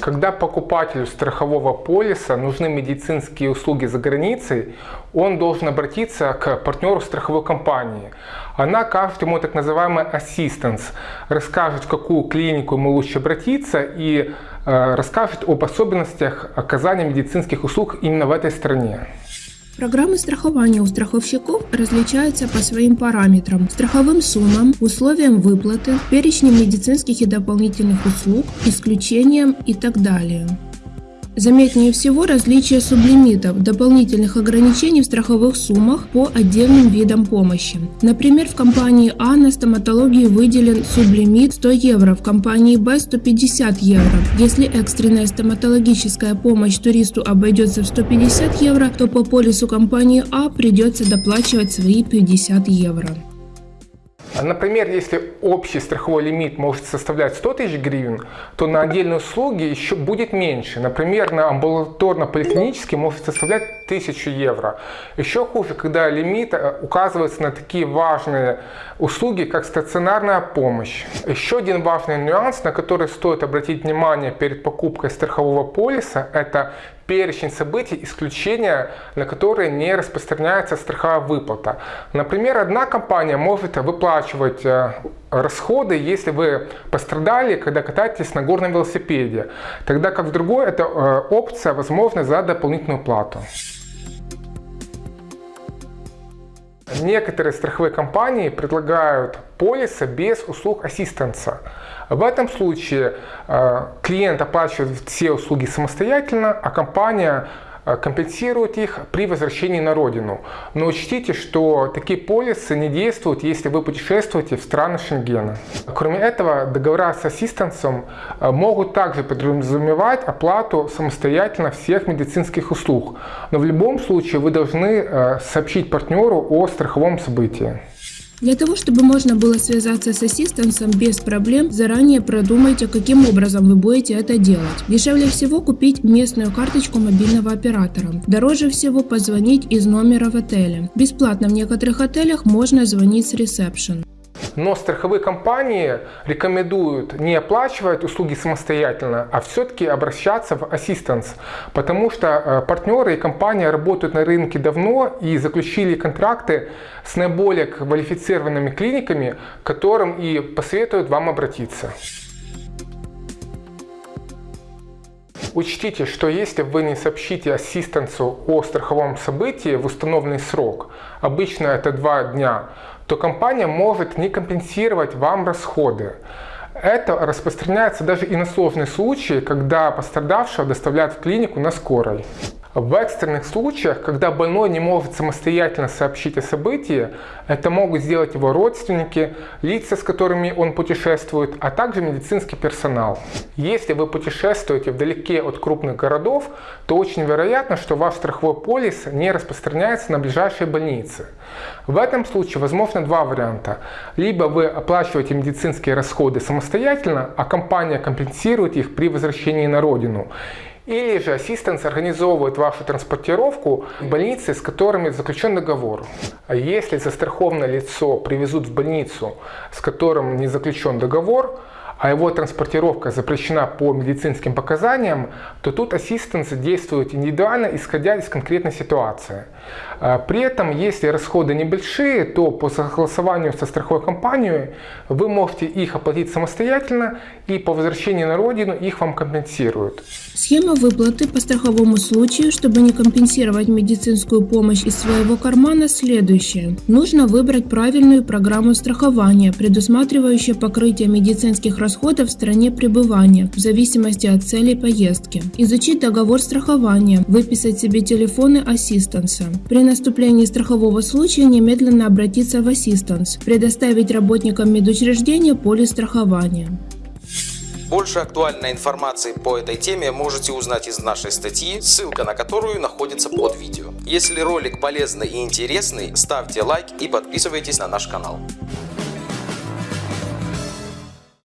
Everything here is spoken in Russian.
Когда покупателю страхового полиса нужны медицинские услуги за границей, он должен обратиться к партнеру страховой компании. Она окажет ему так называемый ассистенс, расскажет, в какую клинику ему лучше обратиться и э, расскажет об особенностях оказания медицинских услуг именно в этой стране. Программы страхования у страховщиков различаются по своим параметрам, страховым суммам, условиям выплаты, перечням медицинских и дополнительных услуг, исключениям и так далее. Заметнее всего различие сублимитов, дополнительных ограничений в страховых суммах по отдельным видам помощи. Например, в компании А на стоматологии выделен сублимит 100 евро, в компании Б 150 евро. Если экстренная стоматологическая помощь туристу обойдется в 150 евро, то по полису компании А придется доплачивать свои 50 евро. Например, если общий страховой лимит может составлять 100 тысяч гривен, то на отдельные услуги еще будет меньше. Например, на амбулаторно-поликлинический может составлять 1000 евро. Еще хуже, когда лимит э, указывается на такие важные услуги, как стационарная помощь. Еще один важный нюанс, на который стоит обратить внимание перед покупкой страхового полиса, это перечень событий, исключения, на которые не распространяется страховая выплата. Например, одна компания может выплачивать э, расходы, если вы пострадали, когда катаетесь на горном велосипеде, тогда как в другой это э, опция возможна за дополнительную плату. Некоторые страховые компании предлагают полисы без услуг ассистенса. В этом случае э, клиент оплачивает все услуги самостоятельно, а компания Э, компенсирует их при возвращении на родину. Но учтите, что такие полисы не действуют, если вы путешествуете в страны Шенгена. Кроме этого, договора с ассистенсом э, могут также подразумевать оплату самостоятельно всех медицинских услуг. Но в любом случае вы должны э, сообщить партнеру о страховом событии. Для того, чтобы можно было связаться с ассистентом без проблем, заранее продумайте, каким образом вы будете это делать. Дешевле всего купить местную карточку мобильного оператора. Дороже всего позвонить из номера в отеле. Бесплатно в некоторых отелях можно звонить с ресепшн. Но страховые компании рекомендуют не оплачивать услуги самостоятельно, а все-таки обращаться в ассистанс, потому что э, партнеры и компания работают на рынке давно и заключили контракты с наиболее квалифицированными клиниками, которым и посоветуют вам обратиться. Учтите, что если вы не сообщите ассистенсу о страховом событии в установленный срок, обычно это два дня, то компания может не компенсировать вам расходы. Это распространяется даже и на сложные случаи, когда пострадавшего доставляют в клинику на скорой. В экстренных случаях, когда больной не может самостоятельно сообщить о событии, это могут сделать его родственники, лица, с которыми он путешествует, а также медицинский персонал. Если вы путешествуете вдалеке от крупных городов, то очень вероятно, что ваш страховой полис не распространяется на ближайшие больницы. В этом случае возможно два варианта. Либо вы оплачиваете медицинские расходы самостоятельно, а компания компенсирует их при возвращении на родину. Или же ассистенс организовывает вашу транспортировку в больницы, с которыми заключен договор. А если застрахованное лицо привезут в больницу, с которым не заключен договор, а его транспортировка запрещена по медицинским показаниям, то тут ассистенс действует индивидуально, исходя из конкретной ситуации. А, при этом, если расходы небольшие, то по согласованию со страховой компанией вы можете их оплатить самостоятельно и по возвращении на родину их вам компенсируют. Схема выплаты по страховому случаю, чтобы не компенсировать медицинскую помощь из своего кармана, следующая. Нужно выбрать правильную программу страхования, предусматривающую покрытие медицинских расходов в стране пребывания, в зависимости от целей поездки. Изучить договор страхования, выписать себе телефоны ассистенса. При наступлении страхового случая немедленно обратиться в ассистанс, предоставить работникам медучреждения полис страхования. Больше актуальной информации по этой теме можете узнать из нашей статьи, ссылка на которую находится под видео. Если ролик полезный и интересный, ставьте лайк и подписывайтесь на наш канал.